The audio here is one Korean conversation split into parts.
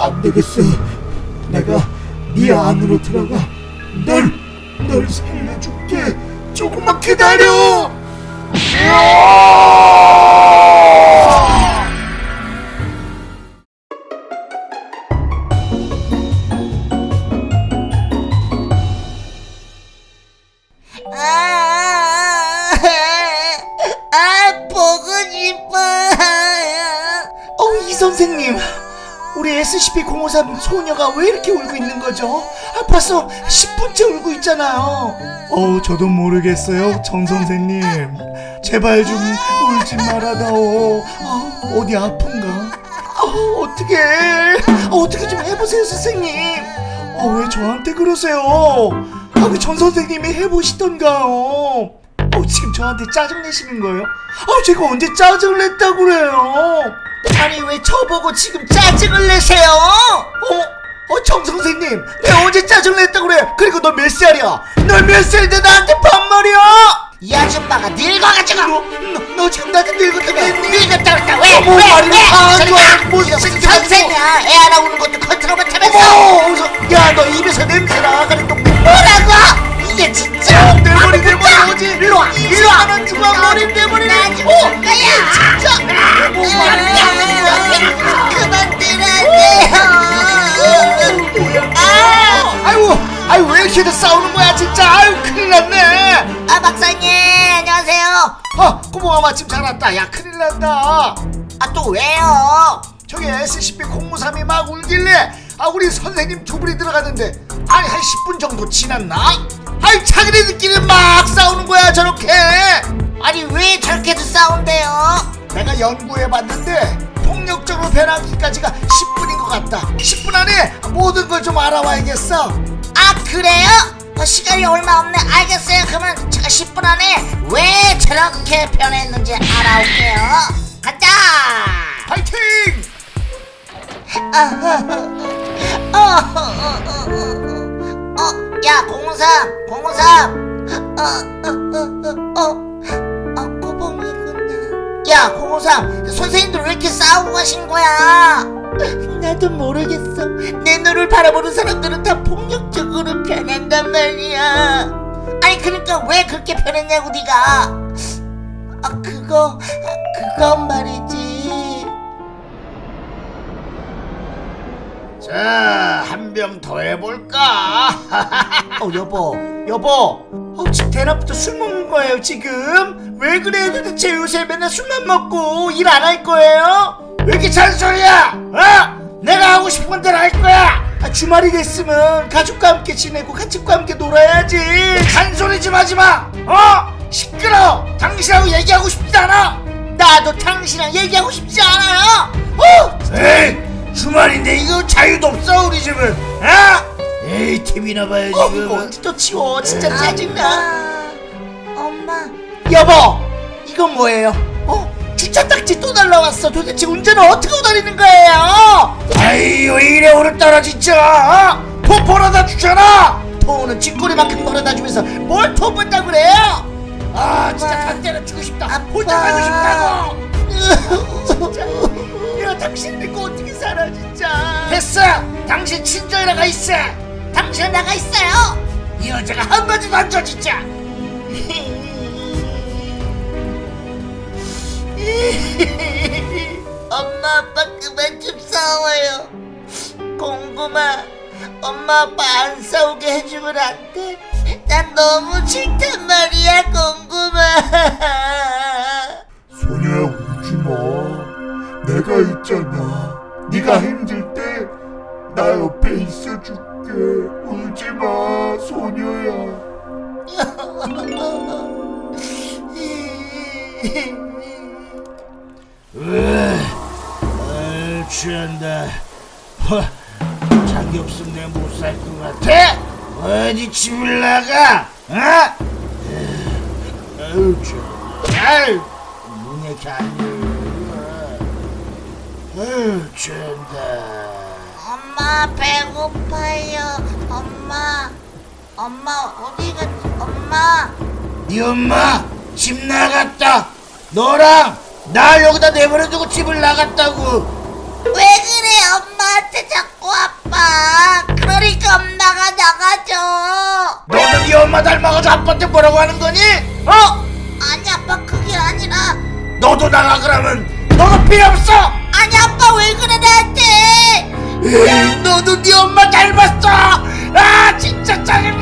안 되겠어. 내가 네 안으로 들어가 널, 널 살려줄게. 조금만 기다려. 아, 아, 보고 싶어. 어, 이 선생님. 우리 SCP-053 소녀가 왜 이렇게 울고 있는 거죠? 아, 벌써 10분째 울고 있잖아요. 어, 저도 모르겠어요, 정 선생님. 제발 좀 울지 말아다오. 아, 어디 아픈가? 아, 어떻게? 어떻게 좀 해보세요, 선생님. 아, 왜 저한테 그러세요? 아, 왜전 선생님이 해보시던가요? 어, 지금 저한테 짜증 내시는 거예요? 아, 제가 언제 짜증을 냈다고 그래요? 아니, 왜 저보고 지금 짜증을 내세요? 어? 어, 정 선생님, 내가 언제 짜증 냈다고 그래? 그리고 너 몇 살이야? 너 몇 살인데 나한테 반말이야? 이 아줌마가 늙어가지고. 너, 너, 너 지금 나한테 늙었다고 했니? 늙었다 그랬다. 왜? 어머, 왜? 말이 왜? 아, 저리 좋아. 가. 뭐. 선생이야. 애 하나 우는 것도 컨트롤 못하면서. 어머, 어서, 야, 너 입에서 냄새 나가는 똥. 뭐라고? 이게 진짜? 내 머리, 내 머리 아, 오지? 일로 와. 일로 와. 원 주고 머리, 내 머리. 나 지금 이렇게들 싸우는 거야, 진짜. 아유, 큰일 났네. 아 박사님 안녕하세요. 아, 꼬봉아 마침 잘 왔다. 야, 큰일 났다. 아 또 왜요? 저기 SCP-053이 막 울길래 아 우리 선생님 두 분이 들어갔는데 아니 한 10분 정도 지났나? 아니 자기네들끼리 막 싸우는 거야 저렇게 아니 왜 저렇게도 싸운대요? 내가 연구해봤는데 폭력적으로 변하기까지가 10분인 것 같다 10분 안에 모든 걸 좀 알아와야겠어 아 그래요? 어, 시간이 얼마 없네 알겠어요 그러면 제가 10분 안에 왜 저렇게 변했는지 알아올게요 가자 파이팅! 어, 어, 어, 어, 어, 야, 053, 053. 어, 어, 어, 어, 어, 어, 꼬봉이구나. 야, 053, 선생님들 왜 이렇게 싸우고 가신 거야? 나도 모르겠어. 내 눈을 바라보는 사람들은 다 폭력적으로 변한단 말이야. 아니, 그러니까 왜 그렇게 변했냐고, 네가. 아, 그거, 아, 그건 말이지. 자 한 병 더 해볼까? 어 여보 여보 어, 지금 대낮부터 술 먹는 거예요 지금? 왜 그래 도대체 요새 맨날 술만 먹고 일 안 할 거예요? 왜 이렇게 잔소리야? 어? 내가 하고 싶은 대로 할 거야 아, 주말이 됐으면 가족과 함께 지내고 가족과 함께 놀아야지 잔소리 좀 하지마 어? 시끄러워 당신하고 얘기하고 싶지 않아 나도 당신이랑 얘기하고 싶지 않아요. 어? 에이 주말인데 이거 자유도 없어 우리 집은 어? 에이 TV나 봐야지 어, 그거. 이거 언제 또 치워 진짜 짜증나 엄마. 여보 이건 뭐예요? 어? 주차 딱지 또 날라왔어 도대체 운전을 어떻게 하고 다니는 거예요? 아이 왜 이래 오늘따라 진짜 어? 토 벌어다 주잖아 토는 쥐꼬리만큼 벌어다 주면서 뭘토 본다 그래요? 아 진짜 다 때려치고 싶다 혼자 가고 싶다고 진짜 내가 당신 믿고 어떻게 살아 진짜 됐어 당신 친정이나 가 있어 당신은 나가 있어요. 이 여자가 한마디도 안 줘 진짜 아빠 그만 좀 싸워요. 공구마, 엄마 아빠 안 싸우게 해주면 안 돼? 난 너무 싫단 말이야, 공구마. 소녀야 울지 마. 내가 있잖아. 네가 힘들 때 나 옆에 있어줄게. 울지 마, 소녀야. 아 취한다 허, 자기 없으면 내가 못 살 것 같아? 어디 집을 나가? 어? 아유 취 아유 안 열려 아유 취한다 엄마 배고파요. 엄마, 엄마 어디 갔지? 엄마. 네 엄마 집 나갔다 너랑 날 여기다 내버려두고 집을 나갔다고 왜 그래 엄마한테 자꾸 아빠? 그러니까 엄마가 나가죠 너는 네 엄마 닮아가서 아빠한테 뭐라고 하는 거니? 어? 아니 아빠 그게 아니라. 너도 나가 그러면. 너도 필요 없어! 아니 아빠 왜 그래 나한테? 너도 네 엄마 닮았어! 아 진짜 짜증나!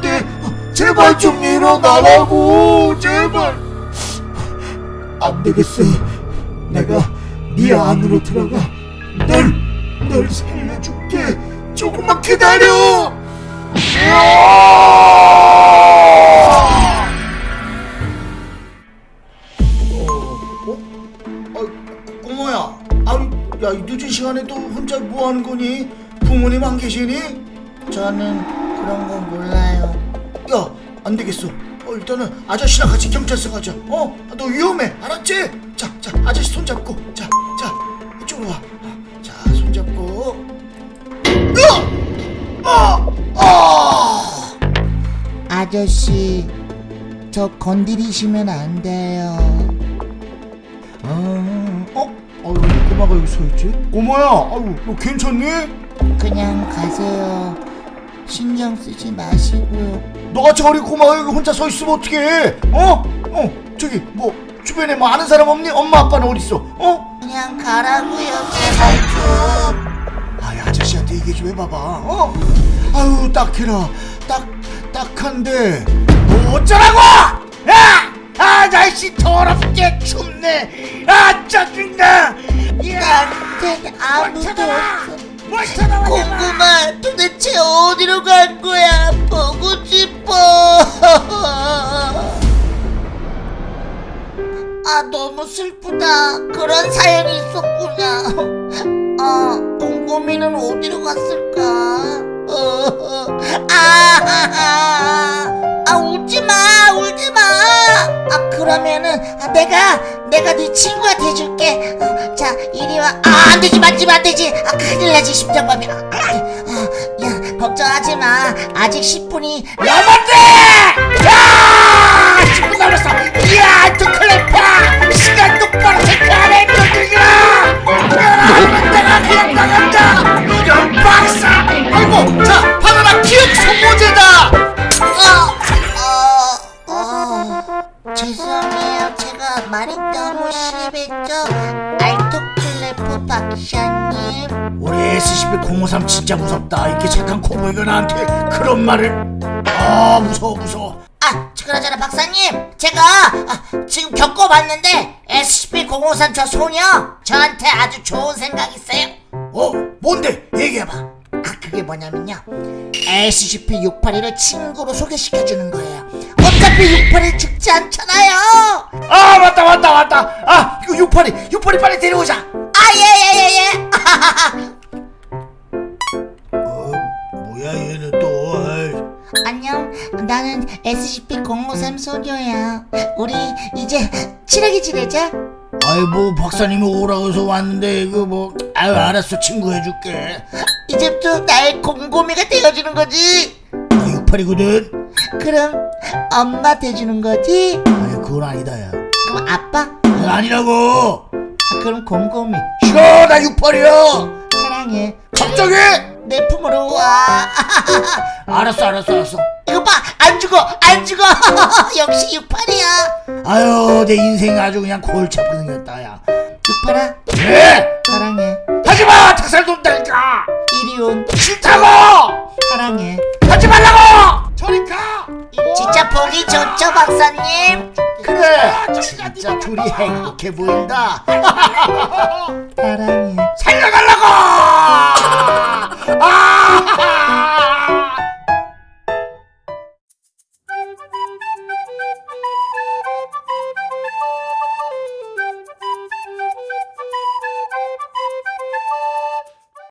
돼. 아, 제발 좀 일어나라고, 제발. 안 되겠어. 내가 네 안으로 들어가. 널, 널 살려줄게. 조금만 기다려. 아, 꼬모야 아유 야이 늦은 시간에도 혼자 뭐 하는 거니? 부모님 안 계시니? 저는 그런 거 몰라요 야, 안 되겠어. 어, 일단은 아저씨랑 같이 경찰서 가자. 어, 너 위험해. 알았지? 자, 자, 아저씨 손 잡고. 자, 자, 이쪽으로 와. 어, 자, 손 잡고. 으! 어! 어! 아저씨 저 건드리시면 안 돼요 어, 어? 어, 왜 꼬마가 여기 서 있지? 꼬마야, 아유, 너 괜찮니? 그냥 가세요 신경 쓰지 마시고요 너같이 어린 꼬마가 여기 혼자 서 있으면 어떡해? 어? 어, 저기, 뭐, 주변에 뭐 아는 사람 없니? 엄마, 아빠는 어딨어? 어? 그냥 가라고요 제발 좀 아이 아저씨한테 얘기 좀 해봐봐 어? 아유 딱해라 딱 딱한데 뭐 어쩌라고 야! 아 날씨 더럽게 춥네 아 짜증나 야 나한텐 아무도 없어 고구마 도대체 어디로 간 거야? 보고 싶어. 아 너무 슬프다. 그런 사연이 있었구나. 아 곰곰이는 어디로 갔을까? 어, 아, 아, 아 울지마 울지마. 아 그러면은 아, 내가 내가 네 친구가 돼줄게. 어, 자 이리 와 아 안되지 만지면 안되지. 아 큰일 나지 심장마비. 아, 아, 아, 야 걱정하지마. 아직 10분이 남았대! 야! 10분 남았어. 이야 두클레파 시간 똑바로 체크하네 너들아 내가 그냥 나간다. 이런 박사. 아이고 자 우리 SCP-053 진짜 무섭다 이렇게 착한 코보이가 나한테 그런 말을 아 무서워 무서워 아, 그러잖아 박사님. 제가 아, 지금 겪어봤는데 SCP-053 저 소녀 저한테 아주 좋은 생각 있어요. 어 뭔데 얘기해봐 아, 그게 뭐냐면요. SCP-681을 친구로 소개시켜주는 거예요. 어차피 681 죽지 않잖아요. 아 맞다 맞다 맞다 아 이거 682 682 빨리 데려오자 나는 SCP-053 소녀야. 우리 이제 친하게 지내자. 아이 뭐 박사님이 오라고 해서 왔는데 이거 뭐 아유 알았어 친구 해줄게 이제부터 나의 곰곰이가 되어주는 거지. 아 682거든 그럼 엄마 돼주는 거지. 아이 그건 아니다 야 그럼 아빠? 아, 아니라고 아, 그럼 곰곰이. 싫어 나 682야 사랑해. 갑자기 내 품으로 와. 알았어 알았어 알았어 이거 봐. 안 죽어. 안 죽어. 역시 68이야. 아유 내 인생 아주 그냥 골치 아프게 생겼다 야 68아. 왜? 사랑해. 하지마 닭살 돈다니까 이리 온. 싫다고 사랑해. 하지 말라고 저리 가 진짜 보기 좋죠, 박사님? 그래 진짜 둘이 행복해 보인다 사랑해.